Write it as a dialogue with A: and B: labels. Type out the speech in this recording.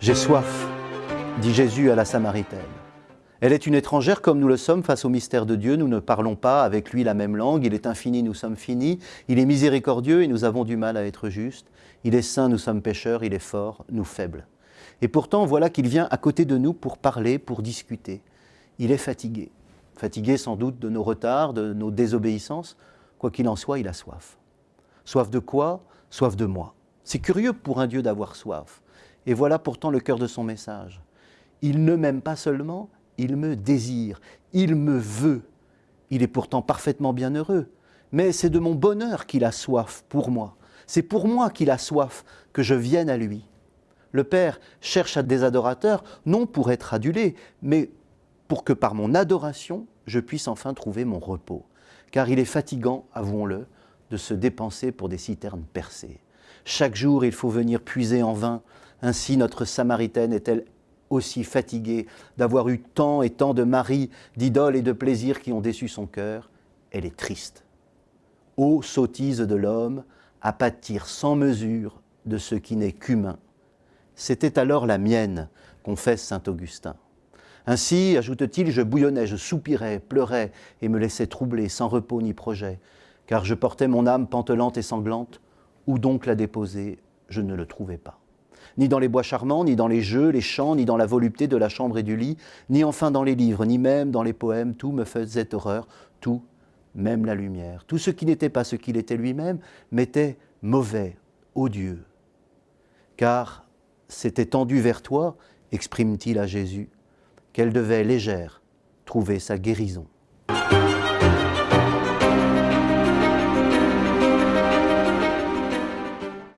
A: J'ai soif, dit Jésus à la Samaritaine. Elle est une étrangère comme nous le sommes face au mystère de Dieu. Nous ne parlons pas avec lui la même langue. Il est infini, nous sommes finis. Il est miséricordieux et nous avons du mal à être justes. Il est saint, nous sommes pécheurs. Il est fort, nous faibles. Et pourtant, voilà qu'il vient à côté de nous pour parler, pour discuter. Il est fatigué. Fatigué sans doute de nos retards, de nos désobéissances. Quoi qu'il en soit, il a soif. Soif de quoi? Soif de moi. C'est curieux pour un Dieu d'avoir soif. Et voilà pourtant le cœur de son message. Il ne m'aime pas seulement, il me désire, il me veut. Il est pourtant parfaitement bienheureux, mais c'est de mon bonheur qu'il a soif pour moi. C'est pour moi qu'il a soif que je vienne à lui. Le Père cherche à des adorateurs, non pour être adulé, mais pour que par mon adoration, je puisse enfin trouver mon repos. Car il est fatigant, avouons-le, de se dépenser pour des citernes percées. Chaque jour, il faut venir puiser en vain. Ainsi, notre Samaritaine est-elle aussi fatiguée d'avoir eu tant et tant de maris, d'idoles et de plaisirs qui ont déçu son cœur. Elle est triste. Ô sottise de l'homme, à pâtir sans mesure de ce qui n'est qu'humain. C'était alors la mienne, confesse saint Augustin. Ainsi, ajoute-t-il, je bouillonnais, je soupirais, pleurais et me laissais troubler, sans repos ni projet, car je portais mon âme pantelante et sanglante. Où donc la déposer? Je ne le trouvais pas ni dans les bois charmants, ni dans les jeux, les chants, ni dans la volupté de la chambre et du lit, ni enfin dans les livres, ni même dans les poèmes, tout me faisait horreur, tout, même la lumière. Tout ce qui n'était pas ce qu'il était lui-même, m'était mauvais, odieux. Car c'était tendu vers toi, exprime-t-il à Jésus, qu'elle devait légère trouver sa guérison.